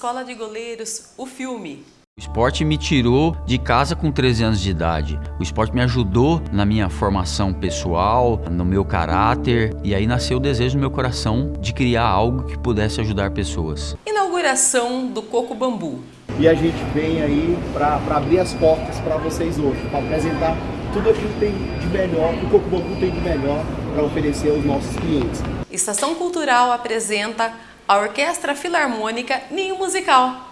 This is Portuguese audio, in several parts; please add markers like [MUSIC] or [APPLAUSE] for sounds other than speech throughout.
Escola de Goleiros, o filme. O esporte me tirou de casa com 13 anos de idade. O esporte me ajudou na minha formação pessoal, no meu caráter, e aí nasceu o desejo no meu coração de criar algo que pudesse ajudar pessoas. Inauguração do Coco Bambu. E a gente vem aí para abrir as portas para vocês hoje, para apresentar tudo aquilo que tem de melhor, que o Coco Bambu tem de melhor para oferecer aos nossos clientes. Estação Cultural apresenta a Orquestra Filarmônica Ninho Musical.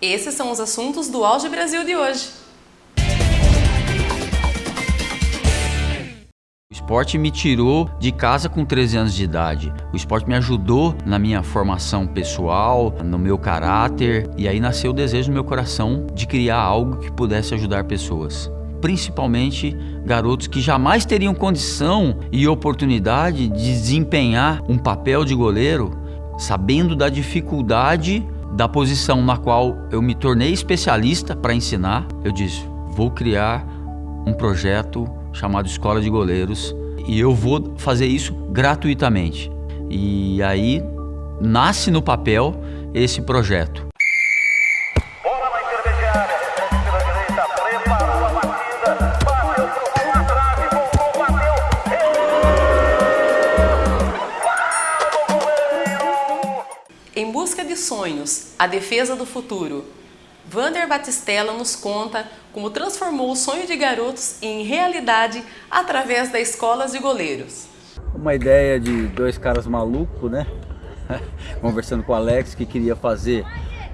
Esses são os assuntos do Auge Brasil de hoje. Esporte me tirou de casa com 13 anos de idade. O esporte me ajudou na minha formação pessoal, no meu caráter, e aí nasceu o desejo no meu coração de criar algo que pudesse ajudar pessoas. Principalmente garotos que jamais teriam condição e oportunidade de desempenhar um papel de goleiro, sabendo da dificuldade da posição na qual eu me tornei especialista para ensinar, eu disse: vou criar um projeto chamado Escola de Goleiros e eu vou fazer isso gratuitamente. E aí nasce no papel esse projeto. Em busca de sonhos, a defesa do futuro. Vander Batistella nos conta como transformou o sonho de garotos em realidade através da Escolas de Goleiros. Uma ideia de dois caras malucos, né? [LAUGHS] Conversando com o Alex que queria fazer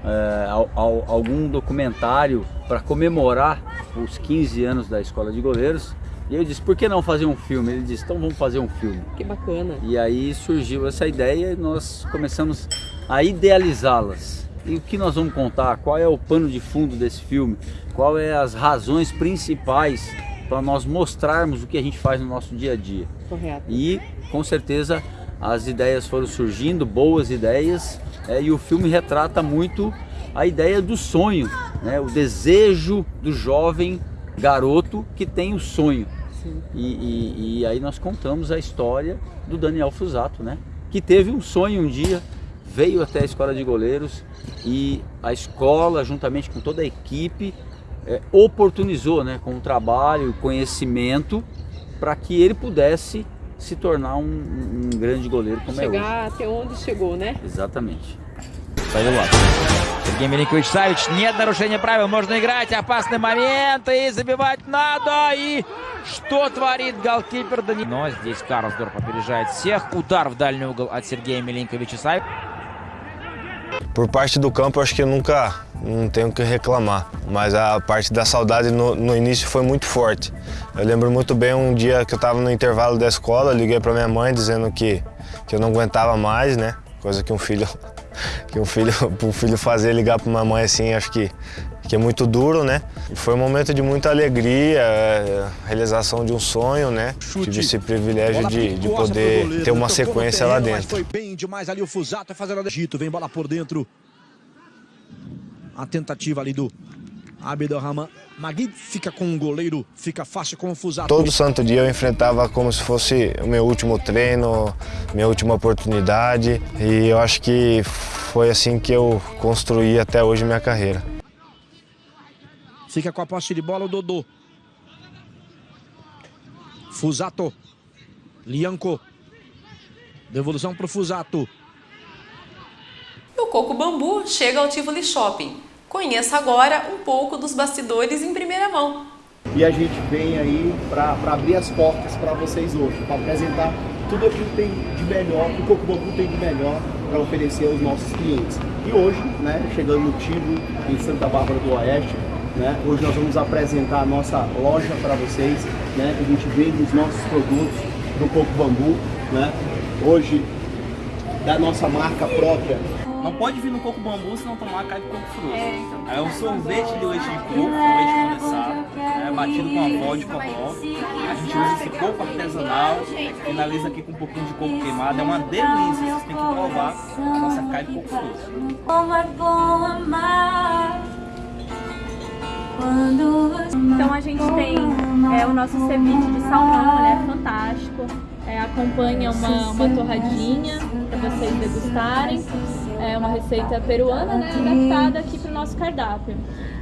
é, algum documentário para comemorar os 15 anos da Escola de Goleiros. E eu disse, por que não fazer um filme? Ele disse, então vamos fazer um filme. Que bacana. E aí surgiu essa ideia e nós começamos a idealizá-las. E o que nós vamos contar? Qual é o pano de fundo desse filme? Qual é as razões principais para nós mostrarmos o que a gente faz no nosso dia a dia? Correto. E com certeza as ideias foram surgindo, boas ideias, é, e o filme retrata muito a ideia do sonho, né? o desejo do jovem garoto que tem o sonho. E, e, e aí nós contamos a história do Daniel Fusato, né? que teve um sonho um dia veio até a escola de goleiros e a escola, juntamente com toda a equipe, é, oportunizou né, com o trabalho, conhecimento, para que ele pudesse se tornar um, um grande goleiro como Chegar é hoje. Chegar até onde chegou, né? Exatamente. Saiu lá. Сергей Миленкович Савич, нет нарушения правил, можно играть, опасный момент, и забивать надо, и что творит голкипер Дани... Но здесь Карлсдорф опережает всех, удар в дальний угол от Сергея Миленковича Савича. Por parte do campo, acho que eu nunca não tenho que reclamar, mas a parte da saudade no, no início foi muito forte. Eu lembro muito bem um dia que eu estava no intervalo da escola, liguei para minha mãe dizendo que, que eu não aguentava mais, né? Coisa que um filho, [LAUGHS] que um filho, [LAUGHS] um filho fazer ligar para uma mãe assim, acho que que é muito duro, né? Foi um momento de muita alegria, é, realização de um sonho, né? Chute. Tive esse privilégio de, de poder goleiro, ter uma sequência terreno, lá dentro. Foi bem demais ali o Fusato fazendo a Egito, vem bola por dentro. A tentativa ali do Abdelrahman Magui fica com o goleiro, fica fácil com o Fusato. Todo santo dia eu enfrentava como se fosse o meu último treino, minha última oportunidade. E eu acho que foi assim que eu construí até hoje minha carreira. Fica com a posse de bola o Dodô. Fusato. Lianco. Devolução para o Fusato. O Coco Bambu chega ao Tivoli Shopping. Conheça agora um pouco dos bastidores em primeira mão. E a gente vem aí para abrir as portas para vocês hoje, para apresentar tudo aquilo que tem de melhor, que o Coco Bambu tem de melhor para oferecer aos nossos clientes. E hoje, né, chegando no Tivoli, em Santa Bárbara do Oeste, né? Hoje nós vamos apresentar a nossa loja para vocês, né? a gente vende os nossos produtos do Coco Bambu, né? Hoje, da nossa marca própria. Não pode vir no Coco Bambu se não tomar caipo de coco fruto. É, então, é um sorvete de leite de coco, com leite condensado, né? batido com a vodka pó. A gente usa esse coco artesanal, finaliza aqui com um pouquinho de coco queimado. É uma delícia, vocês têm que provar a nossa caipo de coco fruto. Então a gente tem é, o nosso ceviche de salmão, ele é fantástico. É, acompanha uma, uma torradinha para vocês degustarem. É uma receita peruana, né, adaptada aqui para o nosso cardápio.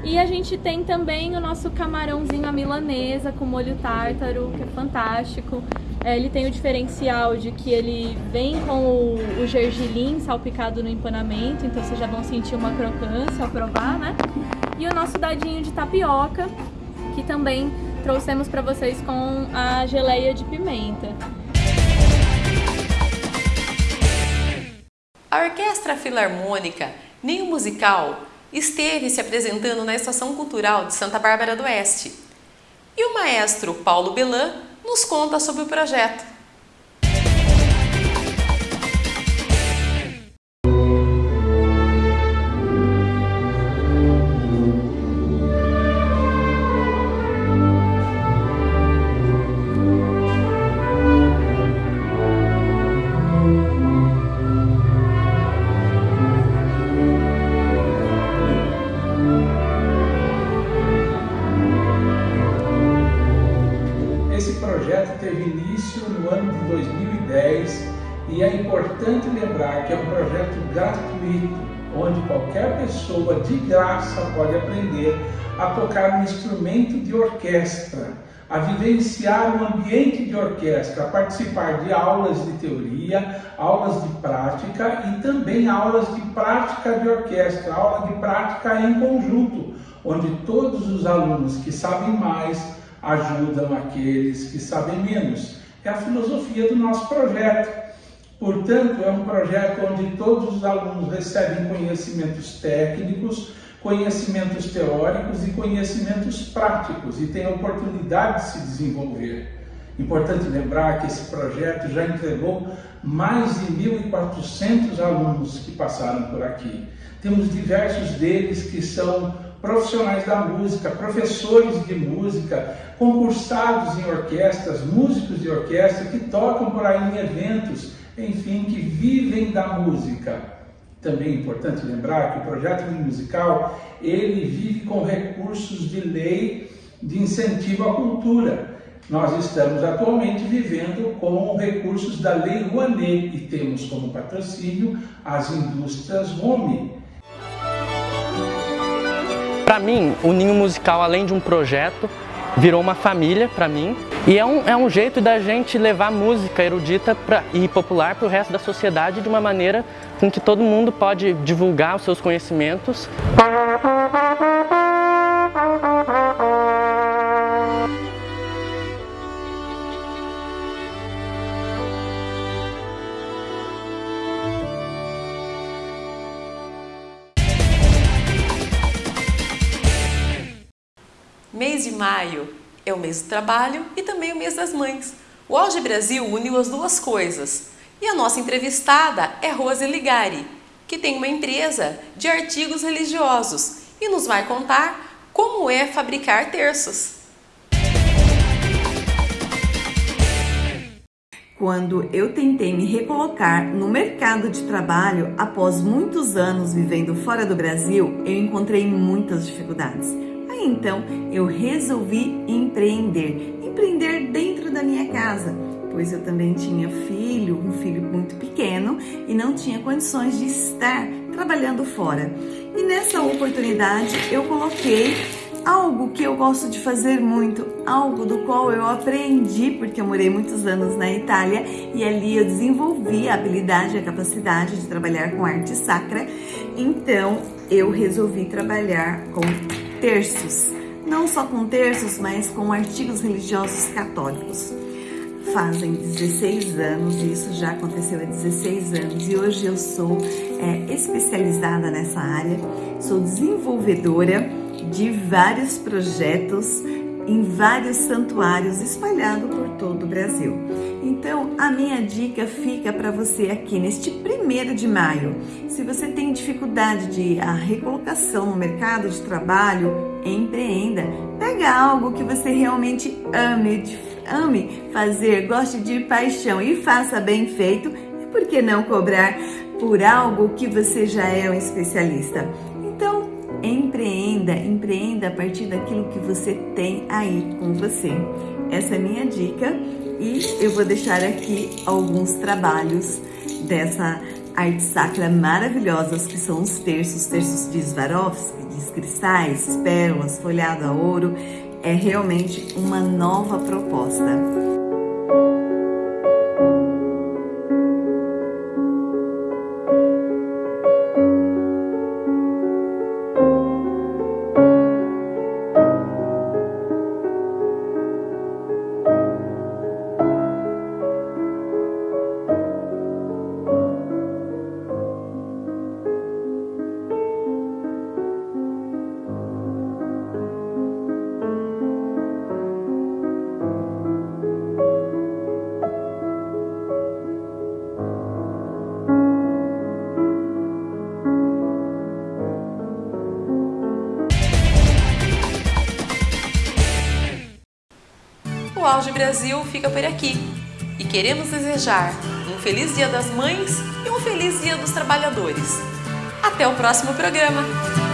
E a gente tem também o nosso camarãozinho à milanesa com molho tártaro, que é fantástico. É, ele tem o diferencial de que ele vem com o, o gergelim salpicado no empanamento, então vocês já vão sentir uma crocância ao provar, né? E o nosso dadinho de tapioca, que também trouxemos para vocês com a geleia de pimenta. A Orquestra Filarmônica Ninho Musical esteve se apresentando na Estação Cultural de Santa Bárbara do Oeste. E o maestro Paulo Belan nos conta sobre o projeto. E é importante lembrar que é um projeto gratuito, onde qualquer pessoa de graça pode aprender a tocar um instrumento de orquestra, a vivenciar um ambiente de orquestra, a participar de aulas de teoria, aulas de prática e também aulas de prática de orquestra, aula de prática em conjunto, onde todos os alunos que sabem mais ajudam aqueles que sabem menos. É a filosofia do nosso projeto. Portanto, é um projeto onde todos os alunos recebem conhecimentos técnicos, conhecimentos teóricos e conhecimentos práticos e têm a oportunidade de se desenvolver. Importante lembrar que esse projeto já entregou mais de 1.400 alunos que passaram por aqui. Temos diversos deles que são profissionais da música, professores de música, concursados em orquestras, músicos de orquestra que tocam por aí em eventos enfim, que vivem da música. Também é importante lembrar que o projeto musical ele vive com recursos de lei de incentivo à cultura. Nós estamos atualmente vivendo com recursos da Lei Rouanet e temos como patrocínio as indústrias Home. Para mim, o Ninho Musical, além de um projeto, virou uma família para mim e é um, é um jeito da gente levar música erudita pra, e popular para o resto da sociedade de uma maneira com que todo mundo pode divulgar os seus conhecimentos. Mês de maio é o mês do trabalho e também o mês das mães. O Auge Brasil uniu as duas coisas. E a nossa entrevistada é Rose Ligari, que tem uma empresa de artigos religiosos e nos vai contar como é fabricar terços. Quando eu tentei me recolocar no mercado de trabalho após muitos anos vivendo fora do Brasil, eu encontrei muitas dificuldades então eu resolvi empreender, empreender dentro da minha casa, pois eu também tinha filho, um filho muito pequeno e não tinha condições de estar trabalhando fora. E nessa oportunidade eu coloquei algo que eu gosto de fazer muito, algo do qual eu aprendi porque eu morei muitos anos na Itália e ali eu desenvolvi a habilidade, a capacidade de trabalhar com arte sacra. Então eu resolvi trabalhar com terços, não só com terços, mas com artigos religiosos católicos. Fazem 16 anos, e isso já aconteceu há 16 anos, e hoje eu sou é, especializada nessa área, sou desenvolvedora de vários projetos em vários santuários espalhados por todo o Brasil. Então, a minha dica fica para você aqui neste primeiro de maio. Se você tem dificuldade de a recolocação no mercado de trabalho, empreenda. Pega algo que você realmente ame, ame fazer, goste de paixão e faça bem feito. E por que não cobrar por algo que você já é um especialista? Empreenda, empreenda a partir daquilo que você tem aí com você. Essa é a minha dica e eu vou deixar aqui alguns trabalhos dessa arte sacra maravilhosas que são os terços, terços de Swarovski, de cristais, pérolas, folhado a ouro. É realmente uma nova proposta. Auge Brasil fica por aqui e queremos desejar um feliz Dia das Mães e um feliz Dia dos Trabalhadores. Até o próximo programa!